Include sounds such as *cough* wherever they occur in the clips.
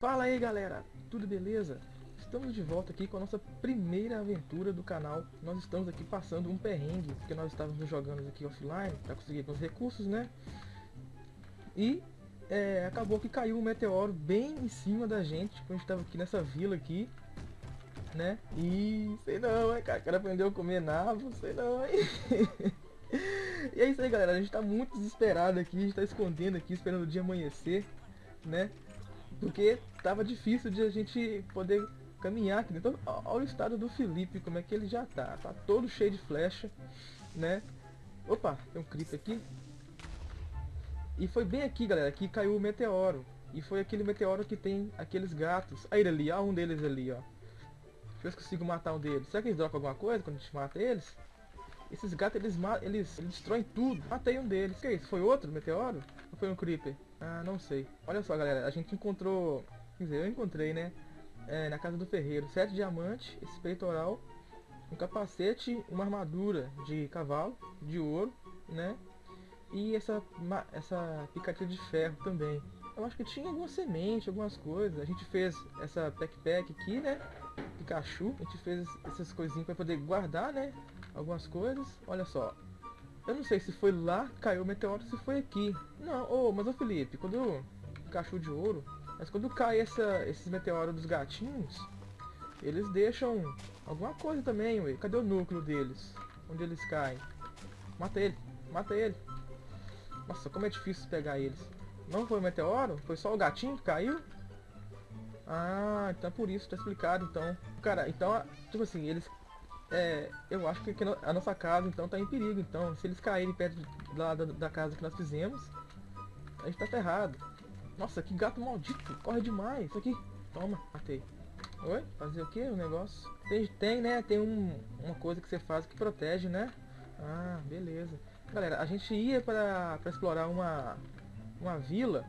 Fala aí galera, tudo beleza? Estamos de volta aqui com a nossa primeira aventura do canal. Nós estamos aqui passando um perrengue, porque nós estávamos jogando aqui offline para conseguir alguns recursos, né? E é, acabou que caiu um meteoro bem em cima da gente, quando a gente estava aqui nessa vila aqui, né? E sei não, hein, cara, o cara aprendeu a comer nabo, sei não, hein? *laughs* e é isso aí galera, a gente está muito desesperado aqui, a gente está escondendo aqui, esperando o dia amanhecer, né? Porque tava difícil de a gente poder caminhar aqui dentro. Então, olha o estado do Felipe, como é que ele já tá. Tá todo cheio de flecha, né? Opa, tem um creep aqui. E foi bem aqui, galera, que caiu o meteoro. E foi aquele meteoro que tem aqueles gatos. Aí ele ali, ó, um deles ali, ó. Deixa eu ver se consigo matar um deles. Será que eles dropam alguma coisa quando a gente mata eles? Esses gatos, eles, eles, eles destroem tudo. Matei um deles. O que é isso? Foi outro meteoro? Ou foi um creeper? Ah, não sei. Olha só, galera. A gente encontrou... Quer dizer, eu encontrei, né? É, na casa do ferreiro. Sete diamantes, esse peitoral, um capacete, uma armadura de cavalo, de ouro, né? E essa, essa picadilha de ferro também. Eu acho que tinha alguma semente, algumas coisas. A gente fez essa backpack aqui, né? Pikachu. A gente fez essas coisinhas para poder guardar, né? algumas coisas. Olha só. Eu não sei se foi lá caiu o meteoro se foi aqui. Não, oh, mas o Felipe, quando cachorro de ouro, mas quando cai essa, esses meteoros dos gatinhos, eles deixam alguma coisa também, ué. Cadê o núcleo deles? Onde eles caem? Mata ele, mata ele. Nossa, como é difícil pegar eles. Não foi o meteoro? Foi só o gatinho que caiu? Ah, então é por isso, tá explicado então. Cara, então, tipo assim, eles é, eu acho que a nossa casa então tá em perigo. Então, se eles caírem perto da, da, da casa que nós fizemos, a gente tá ferrado. Nossa, que gato maldito, corre demais. Isso aqui, toma, matei. Oi? Fazer o que? O negócio? Tem, tem né? Tem um, uma coisa que você faz que protege, né? Ah, beleza. Galera, a gente ia para explorar uma, uma vila.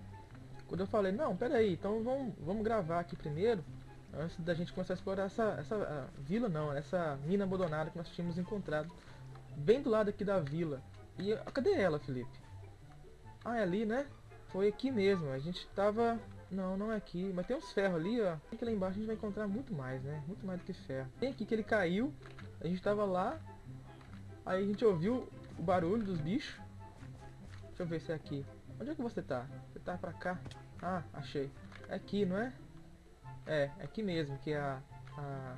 Quando eu falei, não, pera aí, então vamos, vamos gravar aqui primeiro antes da gente começar a explorar essa, essa vila não, essa mina abandonada que nós tínhamos encontrado bem do lado aqui da vila. E cadê ela, Felipe? Ah, é ali, né? Foi aqui mesmo, a gente tava... Não, não é aqui, mas tem uns ferros ali, ó. Aqui lá embaixo a gente vai encontrar muito mais, né? Muito mais do que ferro. Tem aqui que ele caiu, a gente tava lá, aí a gente ouviu o barulho dos bichos. Deixa eu ver se é aqui. Onde é que você tá? Você tá pra cá? Ah, achei. É aqui, não é? É, é aqui mesmo que é a, a,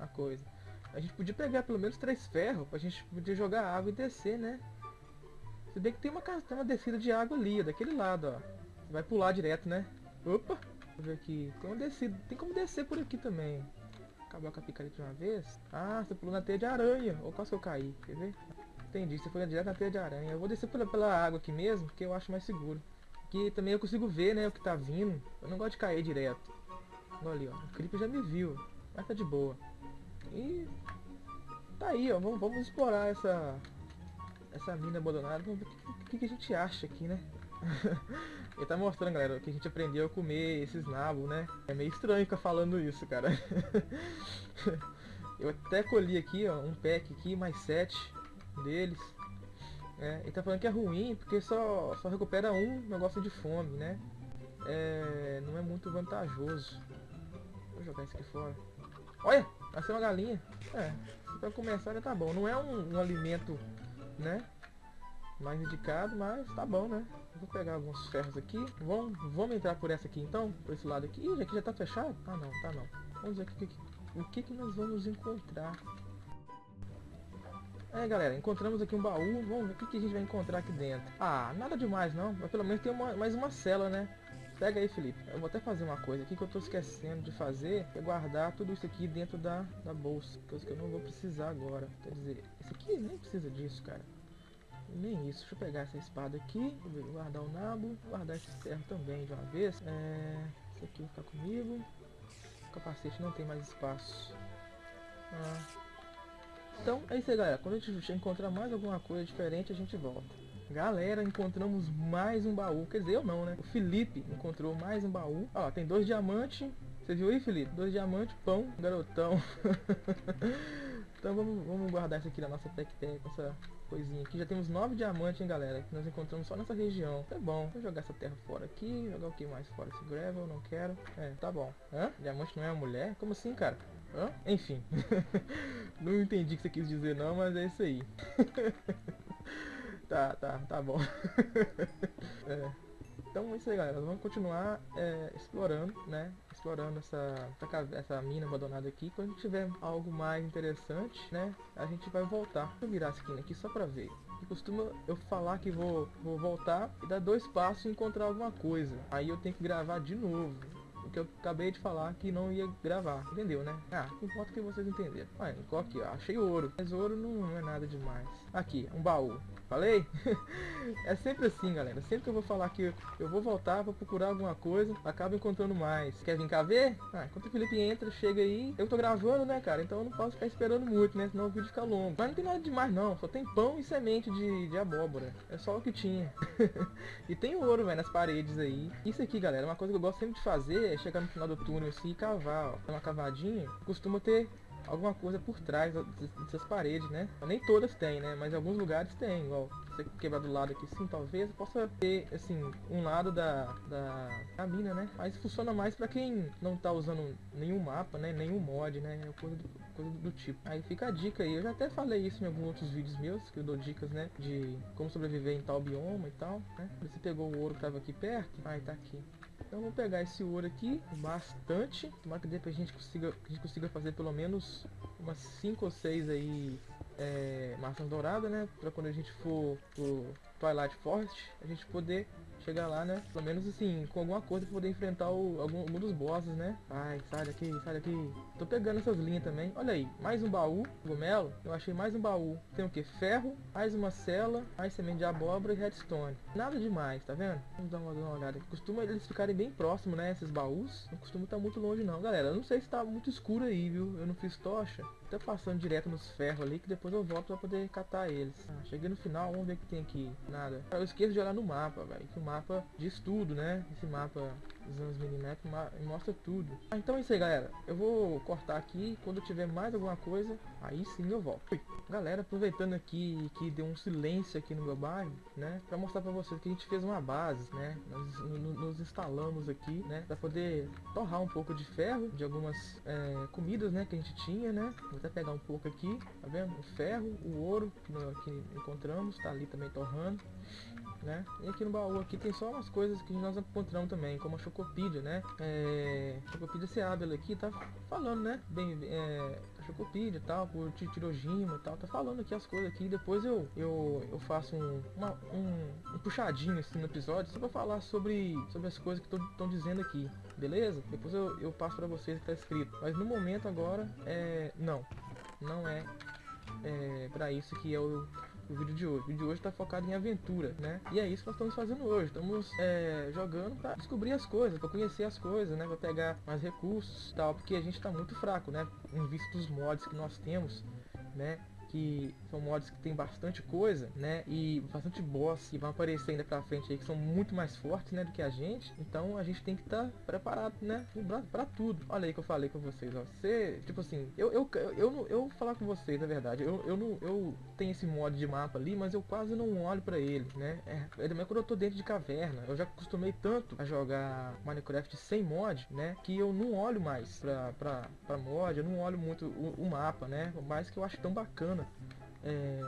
a coisa. A gente podia pegar pelo menos três ferros pra gente poder jogar água e descer, né? Se bem que tem uma, tem uma descida de água ali, daquele lado, ó. Você vai pular direto, né? Opa! Deixa eu ver aqui. Tem uma descida. Tem como descer por aqui também. Acabar com a picareta de uma vez. Ah, você pulou na teia de aranha. Ou quase que eu caí. Quer ver? Entendi. Você foi direto na teia de aranha. Eu vou descer pela, pela água aqui mesmo, porque eu acho mais seguro. Aqui também eu consigo ver, né, o que tá vindo. Eu não gosto de cair direto. Olha ali, ó. O Creeper já me viu. Mas tá de boa. E... Tá aí, ó. Vamos, vamos explorar essa... Essa mina abandonada. Ver o que, que, a gente acha aqui, né? *laughs* Ele tá mostrando, galera, que a gente aprendeu a comer esses nabos, né? É meio estranho ficar falando isso, cara. *laughs* eu até colhi aqui, ó, um pack aqui, mais sete deles. É, ele tá falando que é ruim porque só, só recupera um negócio de fome, né? É, não é muito vantajoso. Vou jogar isso aqui fora. Olha! Nasceu uma galinha. É, pra começar já tá bom. Não é um, um alimento, né? Mais indicado, mas tá bom, né? Vou pegar alguns ferros aqui. Vamos, vamos entrar por essa aqui então? Por esse lado aqui. Ih, aqui já tá fechado? Ah não, tá não. Vamos ver aqui, o que, que nós vamos encontrar. É galera, encontramos aqui um baú, vamos ver o que, que a gente vai encontrar aqui dentro. Ah, nada demais não, mas pelo menos tem uma, mais uma cela, né? Pega aí, Felipe. Eu vou até fazer uma coisa aqui que eu tô esquecendo de fazer, é guardar tudo isso aqui dentro da, da bolsa, coisa que eu não vou precisar agora. Quer dizer, esse aqui nem precisa disso, cara. Nem isso. Deixa eu pegar essa espada aqui, guardar o nabo, guardar esse ferro também de uma vez. É, esse aqui vai ficar comigo. O capacete não tem mais espaço. Ah, então é isso aí galera, quando a gente encontrar mais alguma coisa diferente a gente volta. Galera, encontramos mais um baú, quer dizer eu não né, o Felipe encontrou mais um baú. Ó, tem dois diamantes, você viu aí Felipe? Dois diamantes, pão, garotão. *laughs* Então vamos, vamos guardar isso aqui na nossa Tech-Tech, essa coisinha aqui. Já temos nove diamantes, hein, galera, que nós encontramos só nessa região. Tá bom, vou jogar essa terra fora aqui, jogar o que mais fora? Esse gravel, não quero. É, tá bom. Hã? Diamante não é uma mulher? Como assim, cara? Hã? Enfim. *laughs* não entendi o que você quis dizer não, mas é isso aí. *laughs* tá, tá, tá bom. *laughs* é. Então é isso aí galera, vamos continuar é, explorando, né? Explorando essa, essa, essa, mina abandonada aqui. Quando tiver algo mais interessante, né? A gente vai voltar. Deixa eu virar a skin aqui só pra ver. E costuma eu falar que vou, vou voltar e dar dois passos e encontrar alguma coisa. Aí eu tenho que gravar de novo que eu acabei de falar que não ia gravar, entendeu, né? Ah, não importa que vocês entenderam. Olha, aqui, ó, achei ouro, mas ouro não é nada demais. Aqui, um baú. Falei? *laughs* é sempre assim, galera. Sempre que eu vou falar que eu vou voltar, vou procurar alguma coisa, acabo encontrando mais. Quer vir cá ver? Ah, enquanto o Felipe entra, chega aí. Eu tô gravando, né, cara? Então eu não posso ficar esperando muito, né? Senão o vídeo fica longo. Mas não tem nada demais, não. Só tem pão e semente de, de abóbora. É só o que tinha. *laughs* e tem ouro, velho, nas paredes aí. Isso aqui, galera, é uma coisa que eu gosto sempre de fazer é chegar no final do túnel assim e cavar, ó. Dá uma cavadinha. Costuma ter alguma coisa por trás dessas paredes, né? Nem todas têm, né? Mas alguns lugares tem, igual você quebrar do lado aqui sim, talvez possa ter, assim, um lado da, da, da mina, né? Mas funciona mais pra quem não tá usando nenhum mapa, né? Nenhum mod, né? Coisa do, coisa do tipo. Aí fica a dica aí, eu já até falei isso em alguns outros vídeos meus, que eu dou dicas, né? De como sobreviver em tal bioma e tal, né? Você pegou o ouro que tava aqui perto, aí tá aqui. Então vamos pegar esse ouro aqui, bastante. Tomara que a gente consiga, a gente consiga fazer pelo menos umas 5 ou 6 aí é, maçãs douradas, né? Pra quando a gente for pro Twilight Forest, a gente poder chegar lá, né? Pelo menos assim, com alguma coisa pra poder enfrentar o, algum, algum dos bosses, né? Ai, sai daqui, sai daqui. Tô pegando essas linhas também. Olha aí, mais um baú, gomelo. Eu achei mais um baú. Tem o que? Ferro, mais uma cela, mais semente de abóbora e redstone. Nada demais, tá vendo? Vamos dar uma, uma olhada. Costuma eles ficarem bem próximos, né? Esses baús. Não costuma estar muito longe não, galera. Eu não sei se tá muito escuro aí, viu? Eu não fiz tocha. Tá passando direto nos ferros ali, que depois eu volto pra poder catar eles. Ah, cheguei no final, vamos ver o que tem aqui. Nada. Eu esqueço de olhar no mapa, velho. Que o mapa diz tudo, né? Esse mapa os minimap mostra tudo. Ah, então é isso aí, galera. Eu vou cortar aqui. Quando tiver mais alguma coisa, aí sim eu volto. Galera, aproveitando aqui que deu um silêncio aqui no meu bairro, né? Pra mostrar pra vocês que a gente fez uma base, né? Nós nos instalamos aqui, né? Pra poder torrar um pouco de ferro, de algumas é, comidas, né? Que a gente tinha, né? Vou até pegar um pouco aqui, tá vendo? O ferro, o ouro que, que encontramos, tá ali também torrando né? E aqui no baú aqui tem só umas coisas que nós encontramos também, como a Chocopídia, né? É, Chocopídia você abre ela aqui, tá falando, né? Bem, é, Chocopídia e tal, por Tirojima e tal, tá falando aqui as coisas aqui. Depois eu, eu, eu faço um, uma, um, um, puxadinho assim no episódio, só pra falar sobre, sobre as coisas que estão dizendo aqui, beleza? Depois eu, eu passo pra vocês que tá escrito. Mas no momento agora, é, não, não é, é pra isso que é o vídeo de hoje. O vídeo de hoje está focado em aventura, né? E é isso que nós estamos fazendo hoje. Estamos é, jogando para descobrir as coisas, para conhecer as coisas, né? Para pegar mais recursos e tal, porque a gente está muito fraco, né? Em vista dos mods que nós temos, né? que são mods que tem bastante coisa, né? E bastante boss que vão aparecer ainda pra frente aí, que são muito mais fortes, né, do que a gente. Então a gente tem que estar tá preparado, né, pra, tudo. Olha aí que eu falei com vocês, ó. Você, tipo assim, eu, eu, eu, eu, eu falar com vocês, na verdade. Eu, eu, não, eu tenho esse mod de mapa ali, mas eu quase não olho pra ele, né? É, é também quando eu tô dentro de caverna. Eu já acostumei tanto a jogar Minecraft sem mod, né? Que eu não olho mais pra, pra, pra mod, eu não olho muito o, o mapa, né? Mais que eu acho tão bacana é,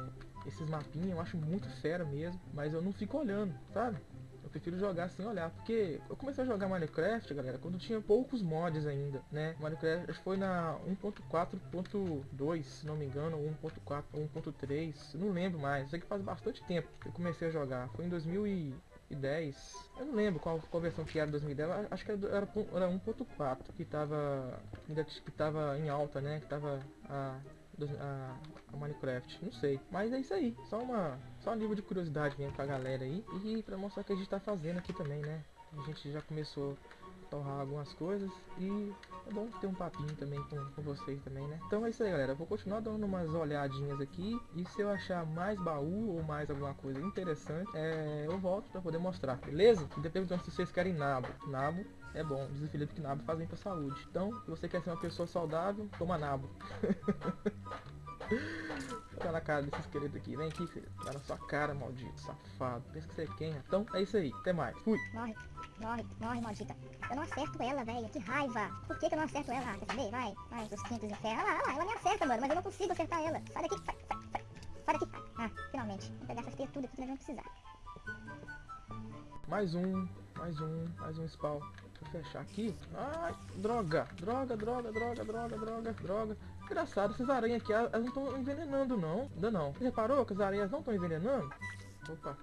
esses mapinhas, eu acho muito fera mesmo, mas eu não fico olhando, sabe? Eu prefiro jogar sem olhar, porque eu comecei a jogar Minecraft, galera, quando tinha poucos mods ainda, né? Minecraft foi na 1.4.2, se não me engano, 1.4, 1.3, não lembro mais, sei que faz bastante tempo que eu comecei a jogar, foi em 2010, eu não lembro qual, qual versão que era 2010, acho que era, era, era 1.4 que tava que tava em alta, né? Que tava a a, a, Minecraft, não sei. Mas é isso aí, só uma só um nível de curiosidade mesmo pra galera aí e pra mostrar o que a gente tá fazendo aqui também, né? A gente já começou a torrar algumas coisas e é bom ter um papinho também com, com vocês também, né? Então é isso aí, galera. Vou continuar dando umas olhadinhas aqui e se eu achar mais baú ou mais alguma coisa interessante, é, eu volto pra poder mostrar, beleza? E depois se vocês querem nabo. Nabo é bom. Diz o Felipe que nabo faz bem pra saúde. Então, se você quer ser uma pessoa saudável, toma nabo. *laughs* Tá na cara desse esqueleto aqui. Vem aqui, filho. Tá na sua cara, maldito, safado. Pensa que você é quem? Então, é isso aí. Até mais. Fui. Morre, morre, morre, maldita. Eu não acerto ela, velho. Que raiva. Por que, que eu não acerto ela? Ah, quer saber? Vai, vai, seus quintos infernos. Olha lá, olha lá, ela me acerta, mano. Mas eu não consigo acertar ela. Sai daqui, sai, sai, sai. Sai daqui. Ah, finalmente. Vou pegar essas criaturas que nós vamos precisar. Mais um, mais um, mais um spawn. Fechar aqui. Ai, droga, droga, droga, droga, droga, droga, droga. Engraçado, essas aranhas aqui, elas não estão envenenando não. Ainda não. Você reparou que as aranhas não estão envenenando? Opa,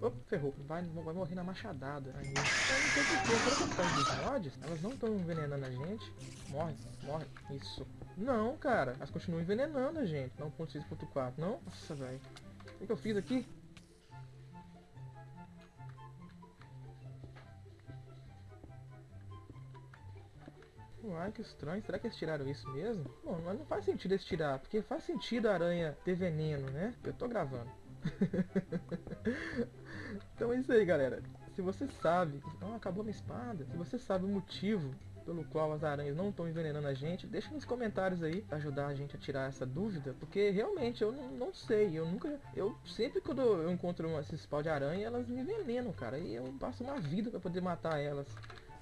opa, ferrou. Vai, vai morrer na machadada. Aí. Eu não sei dos mods? Elas não estão envenenando a gente. Morre, morre. Isso. Não, cara. Elas continuam envenenando a gente. 1.6.4, não? Nossa, velho. O que eu fiz aqui? Uai, que estranho. Será que eles tiraram isso mesmo? Bom, mas não faz sentido eles tirar, porque faz sentido a aranha ter veneno, né? Eu tô gravando. *laughs* então é isso aí, galera. Se você sabe... Ah, acabou minha espada. Se você sabe o motivo pelo qual as aranhas não estão envenenando a gente, deixa nos comentários aí pra ajudar a gente a tirar essa dúvida, porque realmente eu não, não sei, eu nunca, eu sempre quando eu encontro esses pau de aranha, elas me envenenam, cara, e eu passo uma vida pra poder matar elas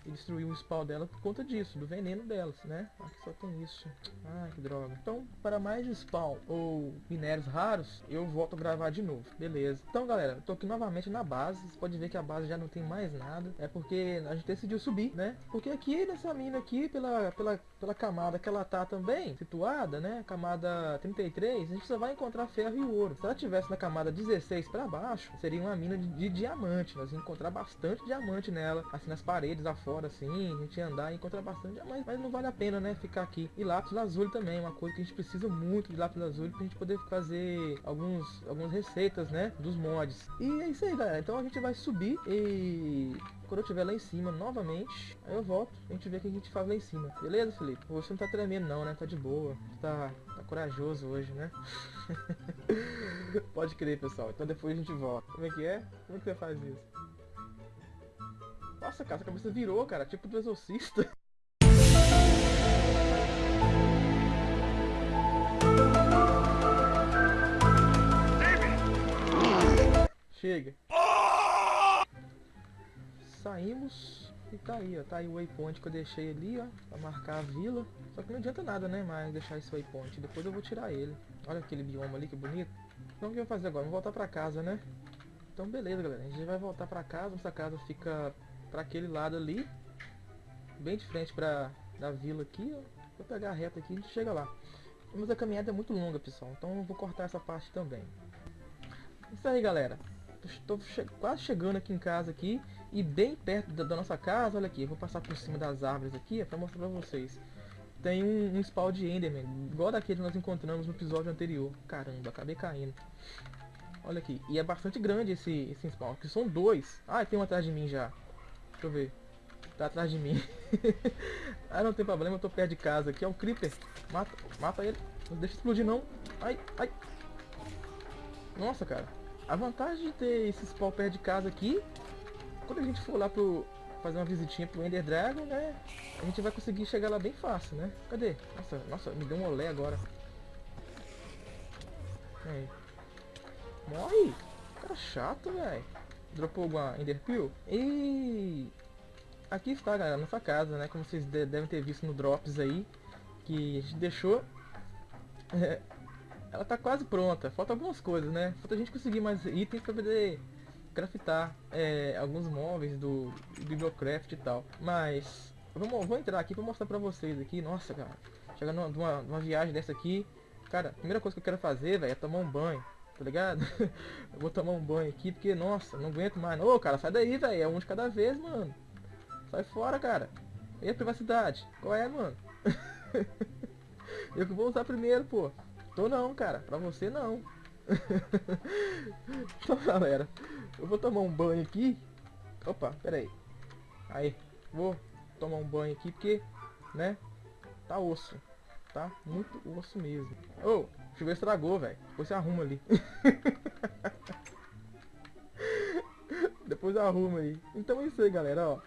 e destruir o spawn dela por conta disso, do veneno delas, né? Aqui só tem isso. Ah, que droga. Então, para mais spawn ou minérios raros, eu volto a gravar de novo. Beleza. Então, galera, tô aqui novamente na base. Você pode ver que a base já não tem mais nada. É porque a gente decidiu subir, né? Porque aqui nessa mina aqui, pela, pela, pela camada que ela tá também situada, né? Camada 33, a gente só vai encontrar ferro e ouro. Se ela tivesse na camada 16 para baixo, seria uma mina de, de diamante. Nós encontrar bastante diamante nela, assim nas paredes, afora fora assim, a gente ia andar e encontrar bastante, mas, mas não vale a pena, né, ficar aqui. E lápis lazuli também, uma coisa que a gente precisa muito de lápis lazuli pra gente poder fazer alguns, algumas receitas, né, dos mods. E é isso aí, galera. Então a gente vai subir e quando eu estiver lá em cima novamente, aí eu volto, a gente vê o que a gente faz lá em cima. Beleza, Felipe? Você não tá tremendo não, né? Tá de boa. Tá, tá corajoso hoje, né? *laughs* Pode crer, pessoal. Então depois a gente volta. Como é que é? Como é que você faz isso? Nossa, cara, a cabeça virou, cara, tipo do exorcista. *laughs* Chega. Saímos e tá aí, ó. Tá aí o waypoint que eu deixei ali, ó. Pra marcar a vila. Só que não adianta nada, né? Mas deixar esse waypoint. Depois eu vou tirar ele. Olha aquele bioma ali, que bonito. Então o que eu vou fazer agora? Vamos voltar pra casa, né? Então beleza, galera. A gente vai voltar pra casa. Nossa casa fica para aquele lado ali, bem de frente para da vila aqui, ó. Vou pegar a reta aqui e a gente chega lá. Mas a caminhada é muito longa, pessoal, então eu vou cortar essa parte também. Isso aí, galera. Estou che quase chegando aqui em casa aqui e bem perto da, da, nossa casa, olha aqui, vou passar por cima das árvores aqui para mostrar para vocês. Tem um, um spawn de Enderman, igual daquele que nós encontramos no episódio anterior. Caramba, acabei caindo. Olha aqui, e é bastante grande esse, esse spawn, que são dois. Ah, tem um atrás de mim já. Deixa eu ver. Tá atrás de mim. *laughs* ah, não tem problema, eu tô perto de casa. Aqui é um creeper. Mata, mata ele. Não deixa explodir não. Ai, ai. Nossa, cara. A vantagem de ter esse spawn perto de casa aqui, quando a gente for lá pro fazer uma visitinha pro Ender Dragon, né? A gente vai conseguir chegar lá bem fácil, né? Cadê? Nossa, nossa, me deu um olé agora. Aí. Morre! Cara chato, velho. Dropou alguma Ender Pill? E aqui está, galera, nossa casa, né? Como vocês devem ter visto no Drops aí, que a gente deixou. *laughs* ela tá quase pronta. Falta algumas coisas, né? Falta a gente conseguir mais itens para poder craftar é, alguns móveis do, Bibliocraft e tal. Mas vamos, vou entrar aqui para mostrar para vocês aqui. Nossa, cara, chegando numa, numa viagem dessa aqui, cara, a primeira coisa que eu quero fazer, velho, é tomar um banho tá ligado? eu *laughs* vou tomar um banho aqui porque, nossa, não aguento mais. Ô, cara, sai daí, velho. É um de cada vez, mano. Sai fora, cara. E a privacidade? Qual é, mano? *laughs* eu que vou usar primeiro, pô. Tô não, cara. Pra você, não. *laughs* então, galera. Eu vou tomar um banho aqui. Opa, pera aí. Aí. Vou tomar um banho aqui porque, né? Tá osso. Tá muito osso mesmo. Ô, oh, chuveiro estragou, velho. Depois você arruma ali. *laughs* Depois arruma aí. Então é isso aí, galera, ó.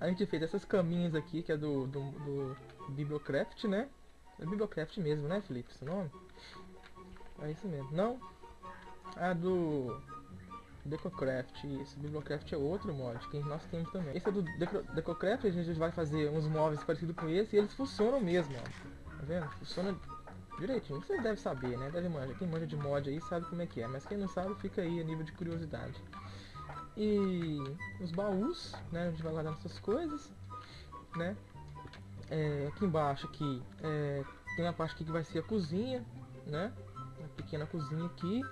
A gente fez essas caminhas aqui, que é do, do, do Bibliocraft, né? É Bibliocraft mesmo, né, Felipe? Esse nome? É isso mesmo. Não? A do Decocraft, isso. Bibliocraft é outro mod que nós temos também. Esse é do Deco Decocraft, a gente vai fazer uns móveis parecidos com esse e eles funcionam mesmo, ó. Tá vendo? Funciona direitinho. Vocês devem saber, né? Deve manjar. Quem manja de mod aí sabe como é que é. Mas quem não sabe, fica aí a nível de curiosidade. E os baús, né? A gente vai guardar nossas coisas, né? É, aqui embaixo aqui é, tem uma parte aqui que vai ser a cozinha, né? Uma pequena cozinha aqui.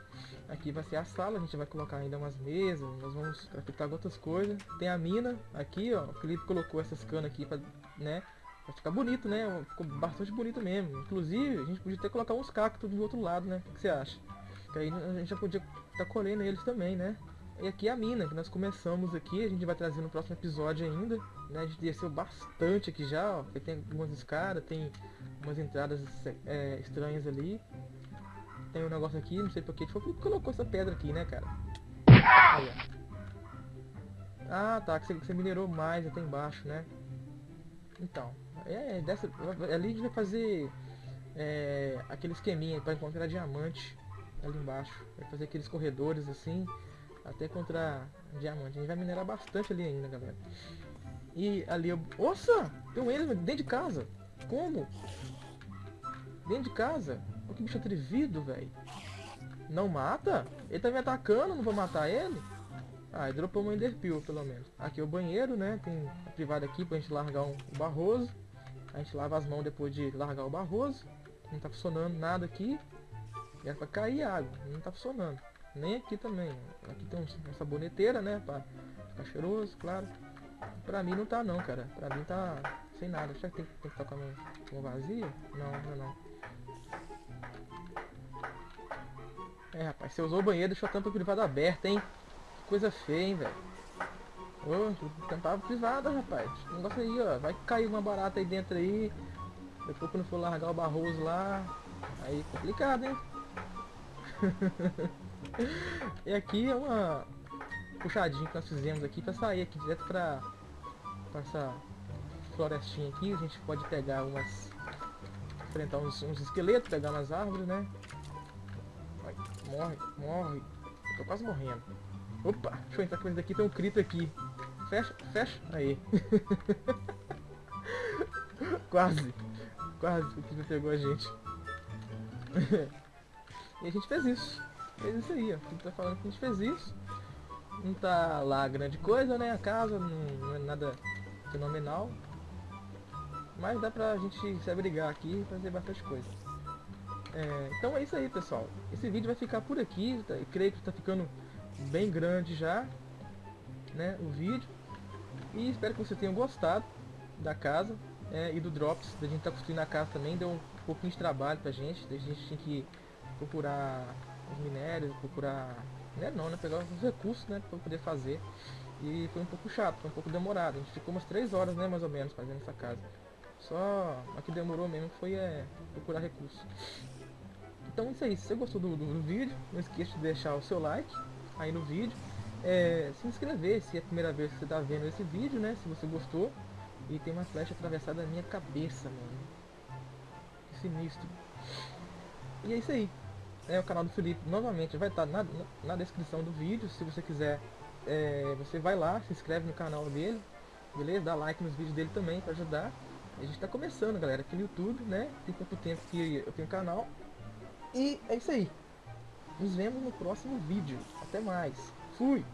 Aqui vai ser a sala, a gente vai colocar ainda umas mesas, nós vamos craftar outras coisas. Tem a mina aqui, ó. O Felipe colocou essas canas aqui pra, né? Pra ficar bonito, né? Ficou bastante bonito mesmo. Inclusive, a gente podia até colocar uns cactos do outro lado, né? O que você acha? Que aí a gente já podia estar tá colhendo eles também, né? E aqui é a mina, que nós começamos aqui, a gente vai trazer no próximo episódio ainda, né? A gente desceu bastante aqui já, ó. Tem algumas escadas, tem umas entradas é, estranhas ali. Tem um negócio aqui, não sei porque, foi que colocou essa pedra aqui, né, cara? Aí, ah, tá, que você, que você minerou mais até embaixo, né? Então, é, dessa, ali a gente vai fazer é, aquele esqueminha para encontrar diamante ali embaixo. Vai fazer aqueles corredores assim, até encontrar diamante. A gente vai minerar bastante ali ainda, galera. E ali eu... Nossa! Tem um Enderman dentro de casa. Como? Dentro de casa? Olha que bicho atrevido, velho. Não mata? Ele tá me atacando, não vou matar ele? Ah, ele dropou uma Enderpeel, pelo menos. Aqui é o banheiro, né? Tem a privada aqui pra gente largar um, um barroso. A gente lava as mãos depois de largar o barroso. Não tá funcionando nada aqui. Era pra cair água, não tá funcionando. Nem aqui também. Aqui tem uma saboneteira, né? Pra ficar cheiroso, claro. Pra mim não tá não, cara. Pra mim tá sem nada. Será que tem, tem que estar com a vazia? Não, não, não. É, rapaz, você usou o banheiro, deixou a tampa privada aberta, hein? Coisa feia, hein, velho. Ô, tampa privada, rapaz. Esse negócio aí, ó. Vai cair uma barata aí dentro aí. Depois quando for largar o barroso lá. Aí complicado, hein? *laughs* e aqui é uma puxadinha que nós fizemos aqui para sair aqui direto para essa florestinha aqui. A gente pode pegar umas enfrentar uns, uns esqueletos, pegar umas árvores, né? Morre, morre. Eu tô quase morrendo. Opa, deixa eu entrar com esse daqui, tem um crito aqui. Fecha, fecha. Aí. *laughs* quase. Quase o que pegou a gente. *laughs* e a gente fez isso. Fez isso aí, ó. Gente tá falando que a gente fez isso. Não tá lá grande coisa, né? A casa não, é nada fenomenal. Mas dá pra gente se abrigar aqui e fazer bastante coisa. É, então é isso aí, pessoal. Esse vídeo vai ficar por aqui. Tá, creio que está ficando bem grande já, né, o vídeo. E espero que você tenha gostado da casa é, e do Drops. Da gente tá construindo a casa também. Deu um pouquinho de trabalho pra gente. A gente tinha que procurar os minérios, procurar... Né, não, né? Pegar os recursos, né? Pra poder fazer. E foi um pouco chato, foi um pouco demorado. A gente ficou umas 3 horas, né, mais ou menos, fazendo essa casa. Só a que demorou mesmo foi é, procurar recursos. Então isso aí, se você gostou do, do, do, vídeo, não esqueça de deixar o seu like aí no vídeo. É, se inscrever se é a primeira vez que você está vendo esse vídeo, né? Se você gostou. E tem uma flecha atravessada na minha cabeça, mano. Que sinistro. E é isso aí. É o canal do Felipe, novamente, vai estar tá na, na descrição do vídeo. Se você quiser, é, você vai lá, se inscreve no canal dele. Beleza? Dá like nos vídeos dele também para ajudar. A gente está começando, galera, aqui no YouTube, né? Tem pouco tempo que eu tenho canal. E é isso aí. Nos vemos no próximo vídeo. Até mais. Fui!